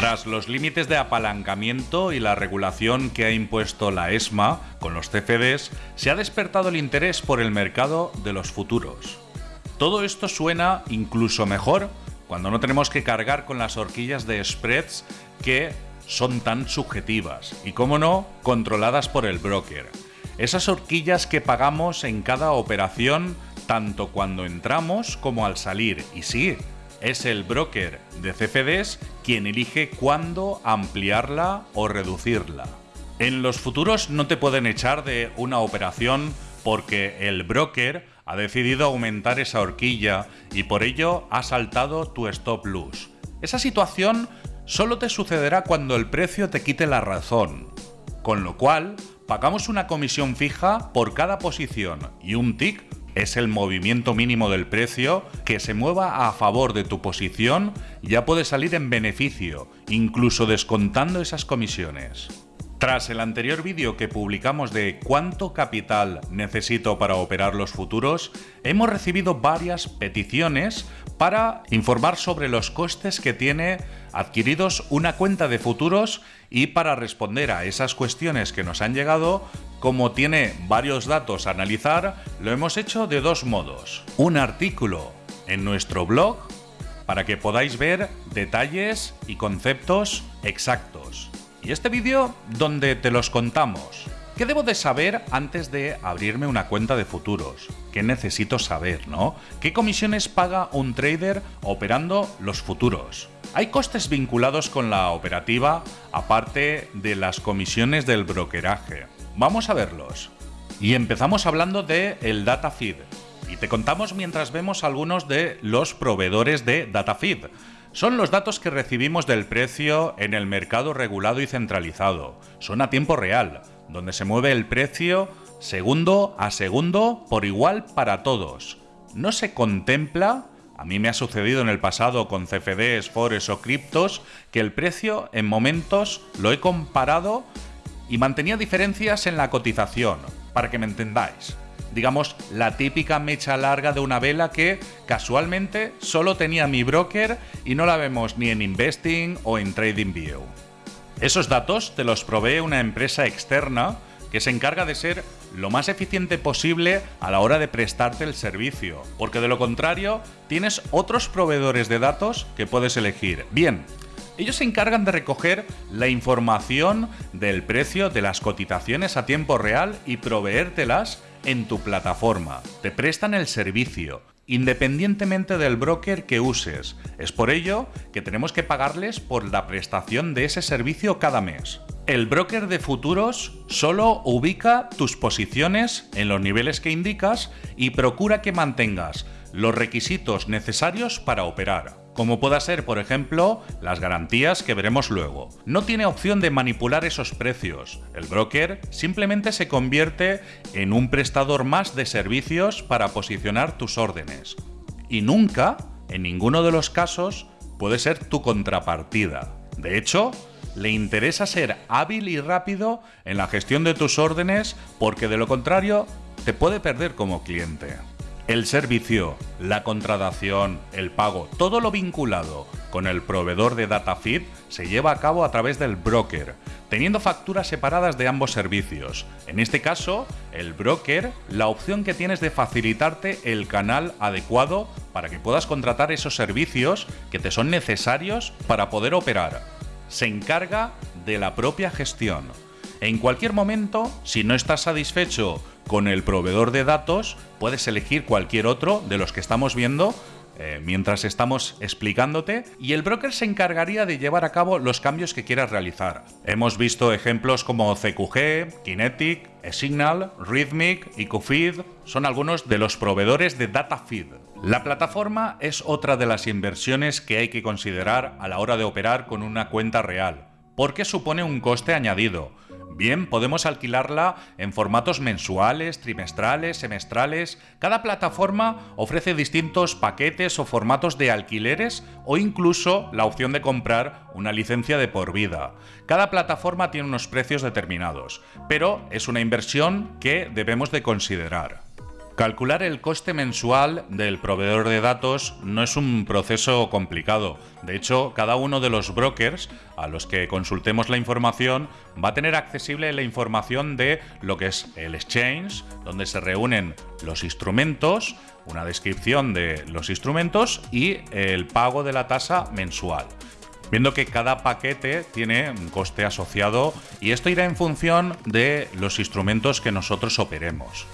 Tras los límites de apalancamiento y la regulación que ha impuesto la ESMA con los CFDs, se ha despertado el interés por el mercado de los futuros. Todo esto suena incluso mejor cuando no tenemos que cargar con las horquillas de spreads que son tan subjetivas y, como no, controladas por el broker. Esas horquillas que pagamos en cada operación tanto cuando entramos como al salir. Y sí, es el broker de CFDs quien elige cuándo ampliarla o reducirla. En los futuros no te pueden echar de una operación porque el broker ha decidido aumentar esa horquilla y por ello ha saltado tu stop loss. Esa situación solo te sucederá cuando el precio te quite la razón, con lo cual pagamos una comisión fija por cada posición y un tick es el movimiento mínimo del precio que se mueva a favor de tu posición ya puede salir en beneficio, incluso descontando esas comisiones. Tras el anterior vídeo que publicamos de cuánto capital necesito para operar los futuros, hemos recibido varias peticiones para informar sobre los costes que tiene adquiridos una cuenta de futuros y para responder a esas cuestiones que nos han llegado, como tiene varios datos a analizar, lo hemos hecho de dos modos. Un artículo en nuestro blog para que podáis ver detalles y conceptos exactos. Y este vídeo donde te los contamos. ¿Qué debo de saber antes de abrirme una cuenta de futuros? ¿Qué necesito saber, no? ¿Qué comisiones paga un trader operando los futuros? Hay costes vinculados con la operativa, aparte de las comisiones del brokeraje. Vamos a verlos. Y empezamos hablando de el data feed. Y te contamos mientras vemos algunos de los proveedores de data feed. Son los datos que recibimos del precio en el mercado regulado y centralizado. Son a tiempo real, donde se mueve el precio segundo a segundo por igual para todos. No se contempla a mí me ha sucedido en el pasado con CFDs, Forex o criptos que el precio en momentos lo he comparado y mantenía diferencias en la cotización, para que me entendáis. Digamos, la típica mecha larga de una vela que casualmente solo tenía mi broker y no la vemos ni en Investing o en TradingView. Esos datos te los provee una empresa externa que se encarga de ser lo más eficiente posible a la hora de prestarte el servicio, porque de lo contrario tienes otros proveedores de datos que puedes elegir. Bien, ellos se encargan de recoger la información del precio de las cotizaciones a tiempo real y proveértelas en tu plataforma. Te prestan el servicio, independientemente del broker que uses. Es por ello que tenemos que pagarles por la prestación de ese servicio cada mes. El broker de futuros solo ubica tus posiciones en los niveles que indicas y procura que mantengas los requisitos necesarios para operar, como pueda ser, por ejemplo, las garantías que veremos luego. No tiene opción de manipular esos precios. El broker simplemente se convierte en un prestador más de servicios para posicionar tus órdenes. Y nunca, en ninguno de los casos, puede ser tu contrapartida. De hecho, le interesa ser hábil y rápido en la gestión de tus órdenes porque de lo contrario te puede perder como cliente. El servicio, la contratación, el pago, todo lo vinculado con el proveedor de data feed se lleva a cabo a través del broker, teniendo facturas separadas de ambos servicios. En este caso, el broker, la opción que tienes de facilitarte el canal adecuado para que puedas contratar esos servicios que te son necesarios para poder operar se encarga de la propia gestión. En cualquier momento, si no estás satisfecho con el proveedor de datos, puedes elegir cualquier otro de los que estamos viendo eh, mientras estamos explicándote y el broker se encargaría de llevar a cabo los cambios que quieras realizar. Hemos visto ejemplos como CQG, Kinetic, eSignal, Rhythmic y QFeed son algunos de los proveedores de data feed. La plataforma es otra de las inversiones que hay que considerar a la hora de operar con una cuenta real, porque supone un coste añadido. Bien, podemos alquilarla en formatos mensuales, trimestrales, semestrales. Cada plataforma ofrece distintos paquetes o formatos de alquileres o incluso la opción de comprar una licencia de por vida. Cada plataforma tiene unos precios determinados, pero es una inversión que debemos de considerar. Calcular el coste mensual del proveedor de datos no es un proceso complicado. De hecho, cada uno de los brokers a los que consultemos la información va a tener accesible la información de lo que es el exchange, donde se reúnen los instrumentos, una descripción de los instrumentos y el pago de la tasa mensual viendo que cada paquete tiene un coste asociado y esto irá en función de los instrumentos que nosotros operemos.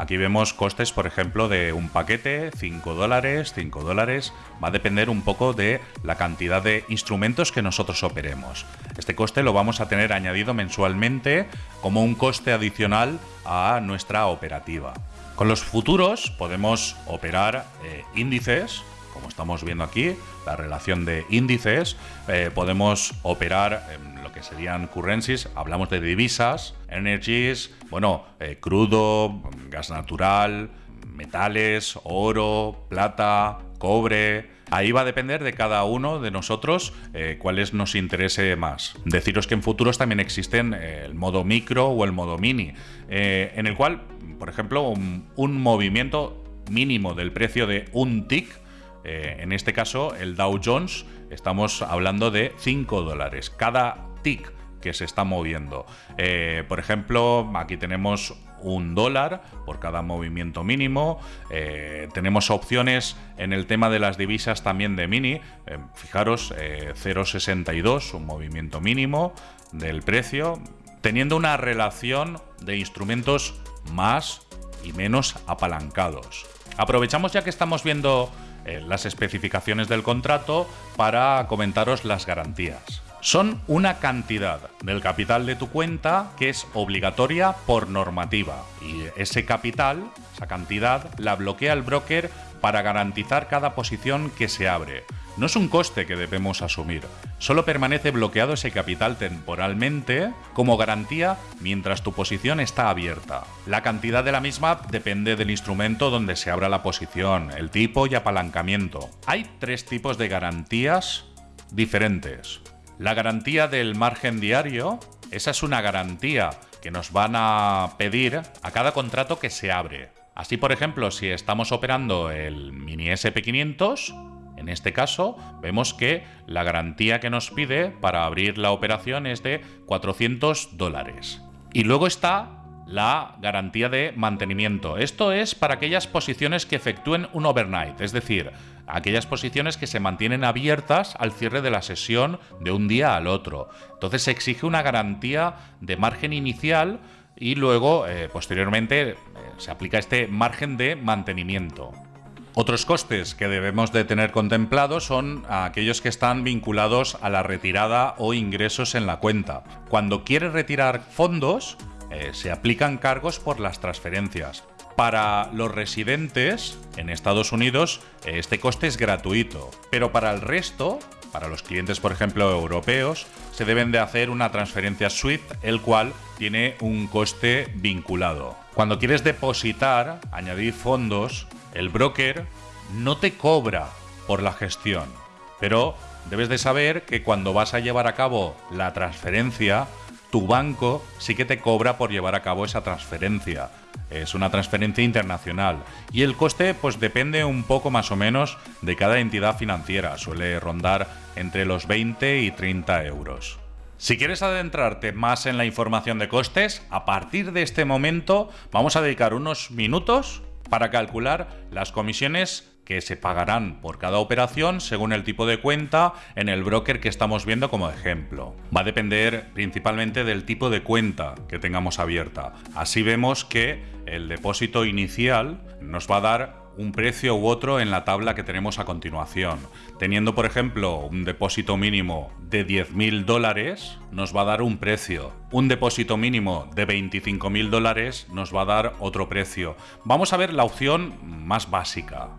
Aquí vemos costes, por ejemplo, de un paquete, 5 dólares, 5 dólares. Va a depender un poco de la cantidad de instrumentos que nosotros operemos. Este coste lo vamos a tener añadido mensualmente como un coste adicional a nuestra operativa. Con los futuros podemos operar eh, índices, como estamos viendo aquí, la relación de índices, eh, podemos operar en lo que serían currencies, hablamos de divisas, energies, bueno, eh, crudo, gas natural, metales, oro, plata, cobre. Ahí va a depender de cada uno de nosotros eh, cuáles nos interese más. Deciros que en futuros también existen el modo micro o el modo mini, en el cual, por ejemplo, un movimiento mínimo del precio de un tick eh, en este caso, el Dow Jones, estamos hablando de 5 dólares. Cada tick que se está moviendo. Eh, por ejemplo, aquí tenemos un dólar por cada movimiento mínimo. Eh, tenemos opciones en el tema de las divisas también de mini. fijaros, 0,62, un movimiento mínimo del precio, teniendo una relación de instrumentos más y menos apalancados. Aprovechamos ya que estamos viendo eh, las especificaciones del contrato para comentaros las garantías. Son una cantidad del capital de tu cuenta que es obligatoria por normativa y ese capital, esa cantidad, la bloquea el broker para garantizar cada posición que se abre. No es un coste que debemos asumir, solo permanece bloqueado ese capital temporalmente como garantía mientras tu posición está abierta. La cantidad de la misma depende del instrumento donde se abra la posición, el tipo y apalancamiento. Hay tres tipos de garantías diferentes. La garantía del margen diario, esa es una garantía que nos van a pedir a cada contrato que se abre. Así, por ejemplo, si estamos operando el mini SP500, en este caso, vemos que la garantía que nos pide para abrir la operación es de 400 dólares. Y luego está la garantía de mantenimiento. Esto es para aquellas posiciones que efectúen un overnight, es decir, aquellas posiciones que se mantienen abiertas al cierre de la sesión de un día al otro. Entonces se exige una garantía de margen inicial y luego, eh, posteriormente, eh, se aplica este margen de mantenimiento. Otros costes que debemos de tener contemplados son aquellos que están vinculados a la retirada o ingresos en la cuenta. Cuando quieres retirar fondos, eh, se aplican cargos por las transferencias. Para los residentes en Estados Unidos, eh, este coste es gratuito, pero para el resto, para los clientes, por ejemplo, europeos, se deben de hacer una transferencia SWIFT, el cual tiene un coste vinculado. Cuando quieres depositar, añadir fondos, el broker no te cobra por la gestión, pero debes de saber que cuando vas a llevar a cabo la transferencia, tu banco sí que te cobra por llevar a cabo esa transferencia. Es una transferencia internacional y el coste pues depende un poco más o menos de cada entidad financiera, suele rondar entre los 20 y 30 euros. Si quieres adentrarte más en la información de costes, a partir de este momento vamos a dedicar unos minutos para calcular las comisiones que se pagarán por cada operación según el tipo de cuenta en el broker que estamos viendo como ejemplo. Va a depender principalmente del tipo de cuenta que tengamos abierta. Así vemos que el depósito inicial nos va a dar un precio u otro en la tabla que tenemos a continuación. Teniendo, por ejemplo, un depósito mínimo de 10.000 dólares, nos va a dar un precio. Un depósito mínimo de 25.000 dólares nos va a dar otro precio. Vamos a ver la opción más básica.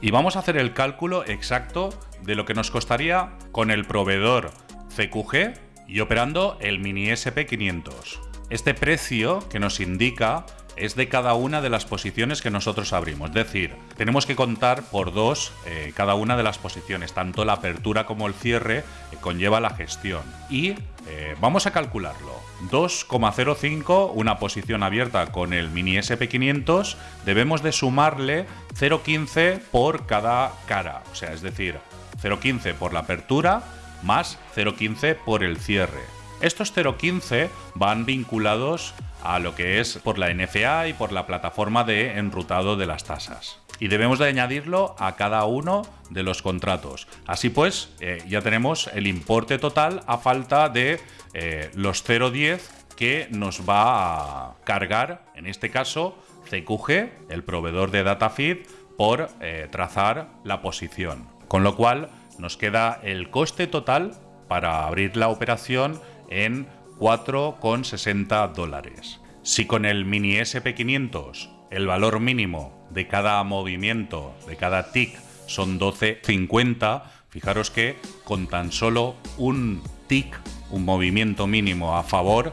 Y vamos a hacer el cálculo exacto de lo que nos costaría con el proveedor CQG y operando el mini SP500. Este precio que nos indica es de cada una de las posiciones que nosotros abrimos. Es decir, tenemos que contar por dos eh, cada una de las posiciones. Tanto la apertura como el cierre eh, conlleva la gestión. Y eh, vamos a calcularlo. 2,05, una posición abierta con el mini SP500, debemos de sumarle 0,15 por cada cara. O sea, es decir, 0,15 por la apertura más 0,15 por el cierre. Estos 0,15 van vinculados a lo que es por la NFA y por la plataforma de enrutado de las tasas. Y debemos de añadirlo a cada uno de los contratos. Así pues, eh, ya tenemos el importe total a falta de eh, los 0,10 que nos va a cargar, en este caso, CQG, el proveedor de DataFeed, por eh, trazar la posición. Con lo cual, nos queda el coste total para abrir la operación en 4,60 dólares. Si con el mini SP500 el valor mínimo de cada movimiento, de cada tick, son 12,50, fijaros que con tan solo un tick, un movimiento mínimo a favor,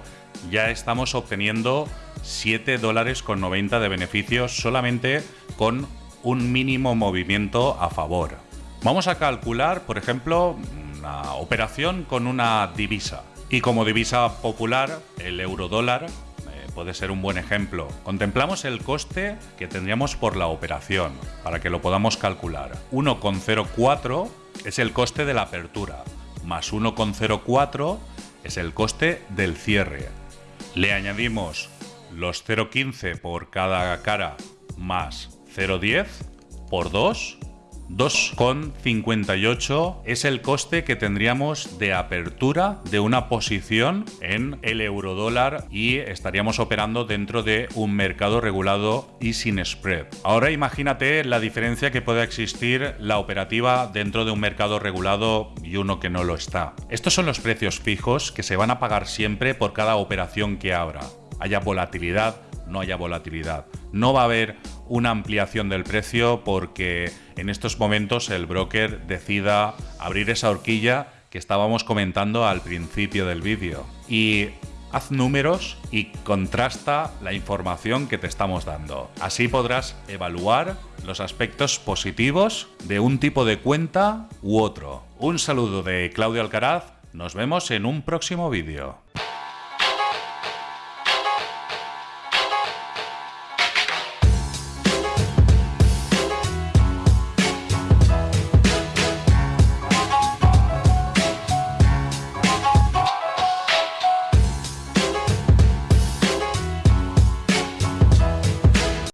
ya estamos obteniendo 7 dólares con 90 de beneficios solamente con un mínimo movimiento a favor. Vamos a calcular, por ejemplo, una operación con una divisa. Y como divisa popular, el euro dólar eh, puede ser un buen ejemplo. Contemplamos el coste que tendríamos por la operación, para que lo podamos calcular. 1,04 es el coste de la apertura, más 1,04 es el coste del cierre. Le añadimos los 0,15 por cada cara más 0,10 por 2 2,58 es el coste que tendríamos de apertura de una posición en el eurodólar y estaríamos operando dentro de un mercado regulado y sin spread. Ahora imagínate la diferencia que puede existir la operativa dentro de un mercado regulado y uno que no lo está. Estos son los precios fijos que se van a pagar siempre por cada operación que abra. Haya volatilidad, no haya volatilidad. No va a haber una ampliación del precio porque en estos momentos el broker decida abrir esa horquilla que estábamos comentando al principio del vídeo. Y haz números y contrasta la información que te estamos dando. Así podrás evaluar los aspectos positivos de un tipo de cuenta u otro. Un saludo de Claudio Alcaraz, nos vemos en un próximo vídeo.